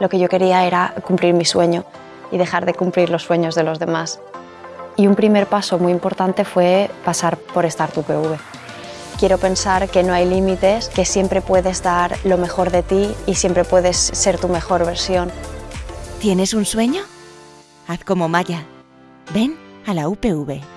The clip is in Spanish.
Lo que yo quería era cumplir mi sueño y dejar de cumplir los sueños de los demás. Y un primer paso muy importante fue pasar por Start UPV. Quiero pensar que no hay límites, que siempre puedes dar lo mejor de ti y siempre puedes ser tu mejor versión. ¿Tienes un sueño? Haz como Maya. Ven a la UPV.